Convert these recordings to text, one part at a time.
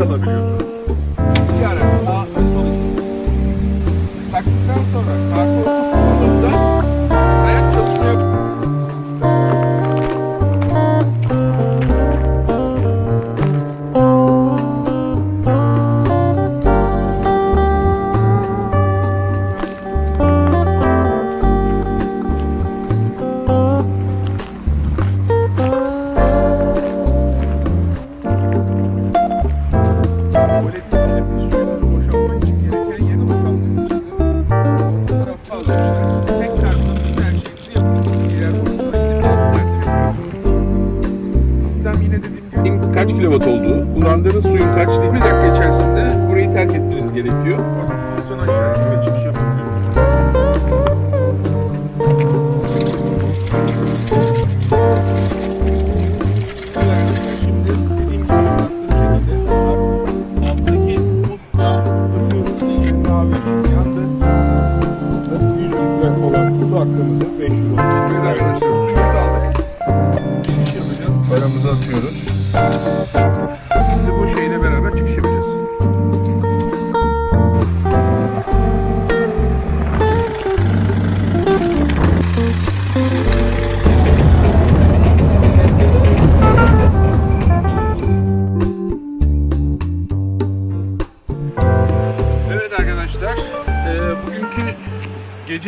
kalabiliyorsunuz. Sistem yine dediğim gibi kaç kilowatt olduğu, kullandığınız suyun kaç değil bir dakika içerisinde. Burayı terk etmeniz gerekiyor. Piston aşağı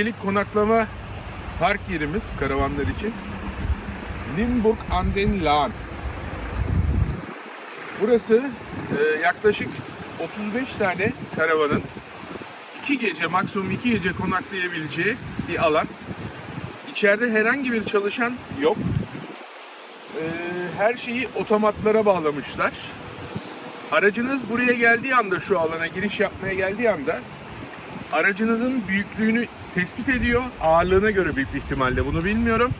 gecelik konaklama park yerimiz karavanlar için Limburg an den Lahn. Burası eee, yaklaşık 35 tane karavanın 2 gece maksimum 2 gece konaklayabileceği bir alan. İçeride herhangi bir çalışan yok. Eee, her şeyi otomatlara bağlamışlar. Aracınız buraya geldiği anda şu alana giriş yapmaya geldiği anda aracınızın büyüklüğünü tespit ediyor. Ağırlığına göre büyük bir ihtimalle bunu bilmiyorum.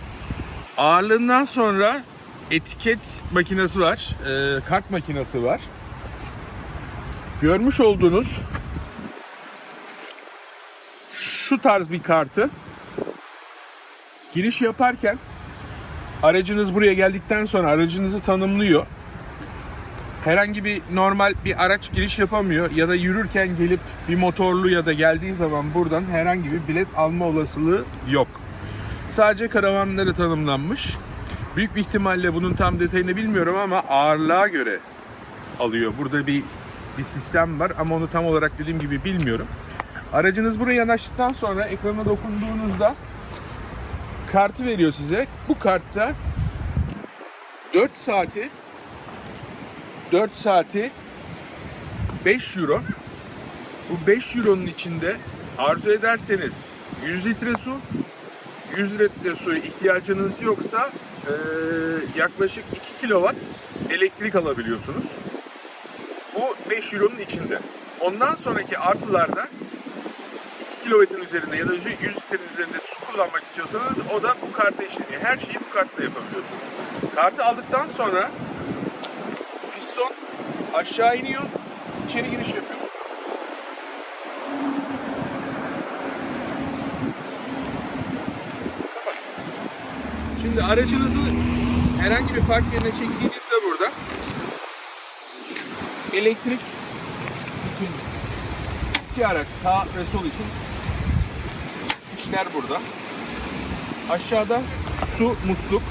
Ağırlığından sonra etiket makinesi var, e, kart makinesi var. Görmüş olduğunuz şu tarz bir kartı giriş yaparken aracınız buraya geldikten sonra aracınızı tanımlıyor herhangi bir normal bir araç giriş yapamıyor ya da yürürken gelip bir motorlu ya da geldiği zaman buradan herhangi bir bilet alma olasılığı yok. Sadece karavanları tanımlanmış. Büyük bir ihtimalle bunun tam detayını bilmiyorum ama ağırlığa göre alıyor. Burada bir bir sistem var ama onu tam olarak dediğim gibi bilmiyorum. Aracınız buraya yanaştıktan sonra ekrana dokunduğunuzda kartı veriyor size. Bu kartta 4 saati 4 saati 5 euro. Bu 5 euronun içinde arzu ederseniz 100 litre su, 100 litre suya ihtiyacınız yoksa eee, yaklaşık 2 kilowatt elektrik alabiliyorsunuz. Bu 5 euronun içinde. Ondan sonraki artılarda 2 kilovatın üzerinde ya da 100 litrenin üzerinde su kullanmak istiyorsanız o da bu karta işleniyor. Her şeyi bu kartla yapabiliyorsunuz. Kartı aldıktan sonra aşağı iniyor, içeri giriş yapıyorsunuz. Şimdi aracınızı herhangi bir park yerine çektiğinizde burada elektrik için iki araç sağ ve sol için işler burada. Aşağıda su musluk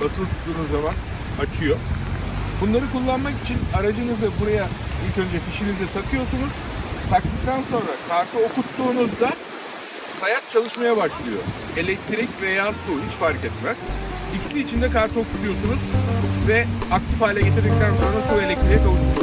basılı tuttuğunuz zaman açıyor. Bunları kullanmak için aracınızı buraya ilk önce fişinizi takıyorsunuz. Taktıktan sonra kartı okuttuğunuzda sayaç çalışmaya başlıyor. Elektrik veya su hiç fark etmez. İkisi için de kartı okutuyorsunuz ve aktif hale getirdikten sonra su elektriğe kavuşmuş.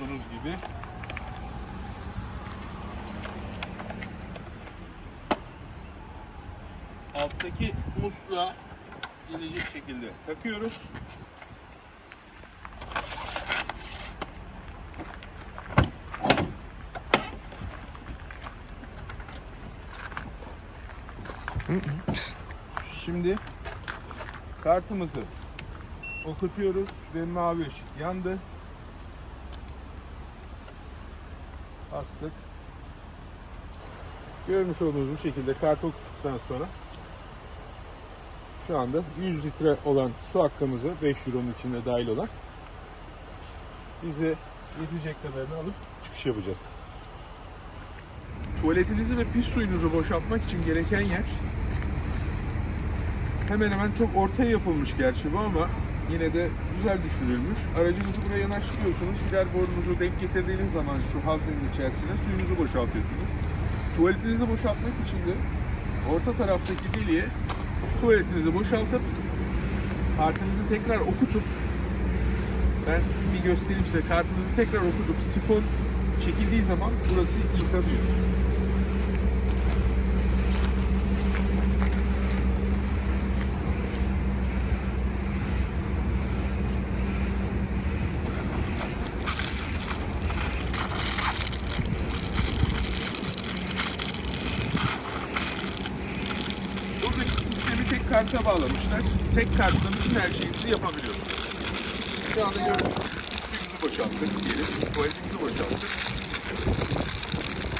olduğunuz gibi alttaki musluğa gelecek şekilde takıyoruz. Şimdi kartımızı okutuyoruz ve mavi ışık yandı. Bastık. Görmüş olduğunuz bu şekilde kartı okuttuktan sonra şu anda 100 litre olan su hakkımızı 5 euronun içinde dahil olan bize yetecek kadarını alıp çıkış yapacağız. Tuvaletinizi ve pis suyunuzu boşaltmak için gereken yer hemen hemen çok ortaya yapılmış gerçi bu ama yine de güzel düşünülmüş. Aracınızı buraya yanaştırıyorsunuz. Gider borunuzu denk getirdiğiniz zaman şu havzenin içerisine suyunuzu boşaltıyorsunuz. Tuvaletinizi boşaltmak için de orta taraftaki deliğe tuvaletinizi boşaltıp kartınızı tekrar okutup ben bir göstereyim size kartınızı tekrar okutup sifon çekildiği zaman burası yıkanıyor. Karta bağlamışlar. Tek kartla bütün her şeyinizi yapabiliyorsunuz. Şu anda gördüğünüz suyumuzu boşalttık diyelim. Tuvaletimizi boşalttık.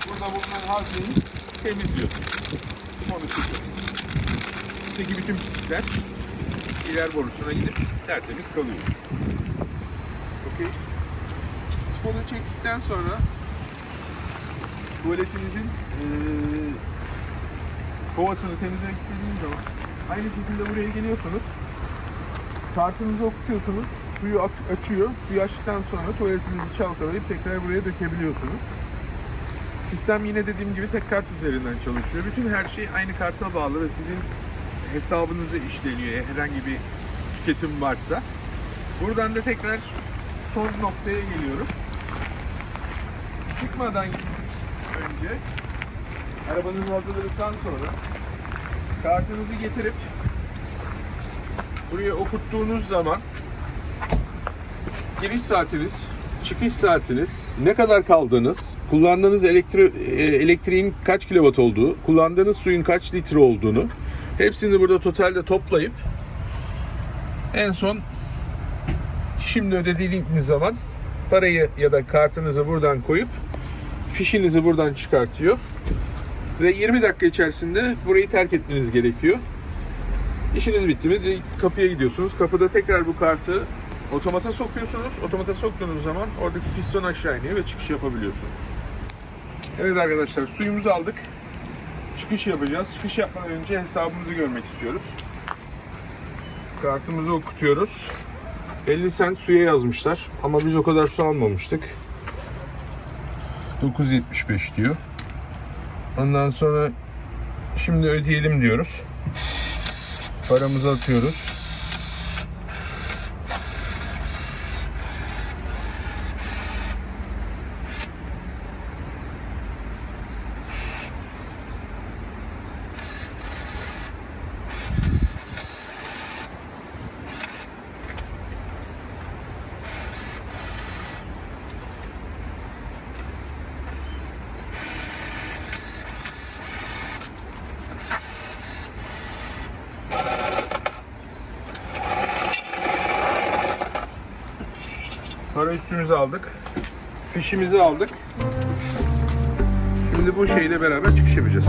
Burada bulunan hazneyi temizliyoruz. Onu çekiyoruz. Bütün pislikler iler borusuna gidip tertemiz kalıyor. Okey. Sifonu çektikten sonra tuvaletinizin eee kovasını temizlemek istediğiniz zaman aynı şekilde buraya geliyorsunuz. Kartınızı okutuyorsunuz. Suyu açıyor. Suyu açtıktan sonra tuvaletinizi çalkalayıp tekrar buraya dökebiliyorsunuz. Sistem yine dediğim gibi tek kart üzerinden çalışıyor. Bütün her şey aynı karta bağlı ve sizin hesabınızı işleniyor herhangi bir tüketim varsa. Buradan da tekrar son noktaya geliyorum. Çıkmadan önce arabanızı hazırladıktan sonra kartınızı getirip buraya okuttuğunuz zaman giriş saatiniz, çıkış saatiniz, ne kadar kaldığınız, kullandığınız elektri- e, elektriğin kaç kilowatt olduğu, kullandığınız suyun kaç litre olduğunu hepsini burada totalde toplayıp en son şimdi ödediğiniz zaman parayı ya da kartınızı buradan koyup fişinizi buradan çıkartıyor ve 20 dakika içerisinde burayı terk etmeniz gerekiyor. İşiniz bitti mi kapıya gidiyorsunuz. Kapıda tekrar bu kartı otomata sokuyorsunuz. Otomata soktuğunuz zaman oradaki piston aşağı iniyor ve çıkış yapabiliyorsunuz. Evet arkadaşlar suyumuzu aldık. Çıkış yapacağız. Çıkış yapmadan önce hesabımızı görmek istiyoruz. Kartımızı okutuyoruz. 50 cent suya yazmışlar ama biz o kadar su almamıştık. 9.75 diyor. Ondan sonra şimdi ödeyelim diyoruz. Paramızı atıyoruz. Sonra üstümüzü aldık. Fişimizi aldık. Şimdi bu şeyle beraber çıkış yapacağız.